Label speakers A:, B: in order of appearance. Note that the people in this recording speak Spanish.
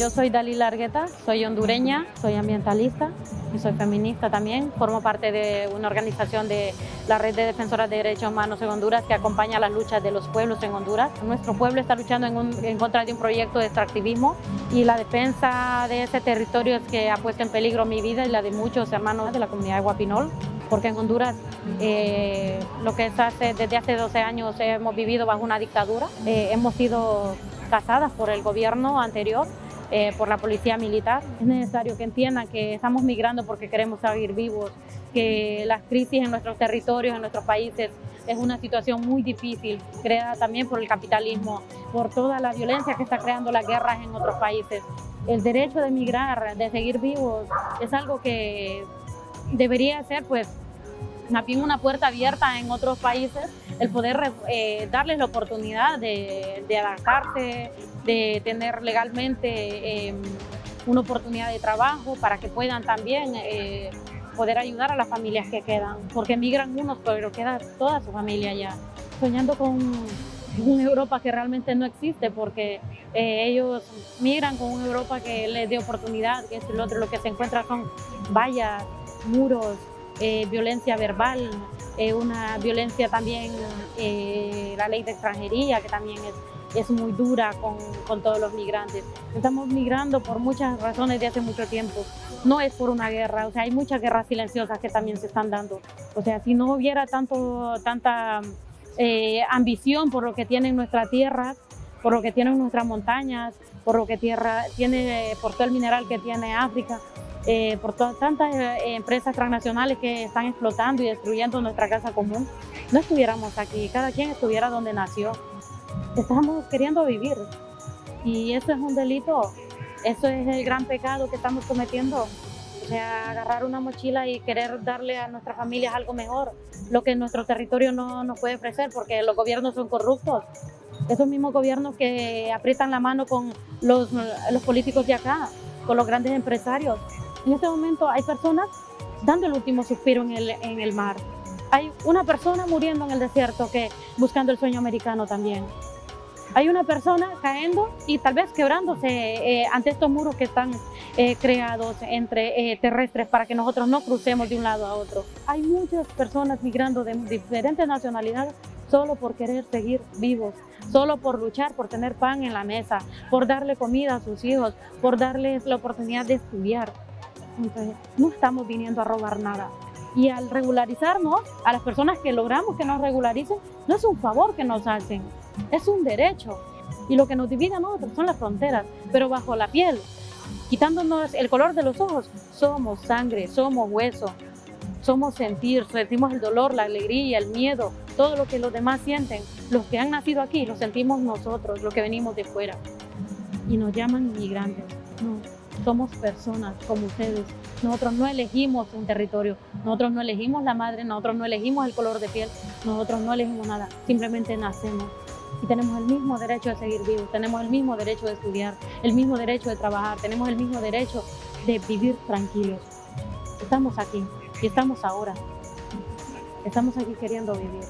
A: Yo soy Dalila Argueta, soy hondureña, soy ambientalista y soy feminista también. Formo parte de una organización de la Red de Defensoras de Derechos Humanos en Honduras que acompaña las luchas de los pueblos en Honduras. Nuestro pueblo está luchando en, en contra de un proyecto de extractivismo y la defensa de ese territorio es que ha puesto en peligro mi vida y la de muchos hermanos de la comunidad de Guapinol porque en Honduras eh, lo que es hace, desde hace 12 años hemos vivido bajo una dictadura, eh, hemos sido casadas por el gobierno anterior eh, por la policía militar. Es necesario que entiendan que estamos migrando porque queremos seguir vivos, que las crisis en nuestros territorios, en nuestros países, es una situación muy difícil, creada también por el capitalismo, por toda la violencia que está creando las guerras en otros países. El derecho de migrar, de seguir vivos, es algo que debería ser pues más bien una puerta abierta en otros países, el poder eh, darles la oportunidad de, de adaptarse, de tener legalmente em, una oportunidad de trabajo para que puedan también eh, poder ayudar a las familias que quedan, porque emigran unos, pero queda toda su familia allá, soñando con una Europa que realmente no existe, porque eh, ellos migran con una Europa que les dé oportunidad, que es el otro, lo que se encuentra son vallas, muros, eh, violencia verbal, una violencia también, la ley de extranjería, que también es es muy dura con, con, todos los migrantes. Estamos migrando por muchas razones de hace mucho tiempo. No es por una guerra, o sea, hay muchas guerras silenciosas que también se están dando. O sea, si no hubiera tanto, tanta eh, ambición por lo que tienen nuestras tierras, por lo que tienen nuestras montañas, por lo que tierra, tiene, por todo el mineral que tiene África, eh, por todas tantas eh, empresas transnacionales que están explotando y destruyendo nuestra casa común, no estuviéramos aquí, cada quien estuviera donde nació estamos queriendo vivir y eso es un delito, eso es el gran pecado que estamos cometiendo. O sea, agarrar una mochila y querer darle a nuestras familias algo mejor, lo que nuestro territorio no nos puede ofrecer porque los gobiernos son corruptos. Esos mismos gobiernos que aprietan la mano con los, los políticos de acá, con los grandes empresarios. En este momento hay personas dando el último suspiro en el, en el mar. Hay una persona muriendo en el desierto que buscando el sueño americano también hay una persona cayendo y tal vez quebrándose eh, ante estos muros que están eh, creados entre eh, terrestres para que nosotros no crucemos de un lado a otro. Hay muchas personas migrando de diferentes nacionalidades solo por querer seguir vivos, solo por luchar, por tener pan en la mesa, por darle comida a sus hijos, por darles la oportunidad de estudiar. Entonces, no estamos viniendo a robar nada. Y al regularizarnos, a las personas que logramos que nos regularicen, no es un favor que nos hacen, es un derecho. Y lo que nos divide a nosotros son las fronteras, pero bajo la piel, quitándonos el color de los ojos, somos sangre, somos hueso, somos sentir, sentimos el dolor, la alegría, el miedo, todo lo que los demás sienten. Los que han nacido aquí lo sentimos nosotros, los que venimos de fuera. Y nos llaman inmigrantes. No, somos personas como ustedes. Nosotros no elegimos un territorio, nosotros no elegimos la madre, nosotros no elegimos el color de piel, nosotros no elegimos nada, simplemente nacemos y tenemos el mismo derecho de seguir vivos, tenemos el mismo derecho de estudiar, el mismo derecho de trabajar, tenemos el mismo derecho de vivir tranquilos. Estamos aquí y estamos ahora. Estamos aquí queriendo vivir.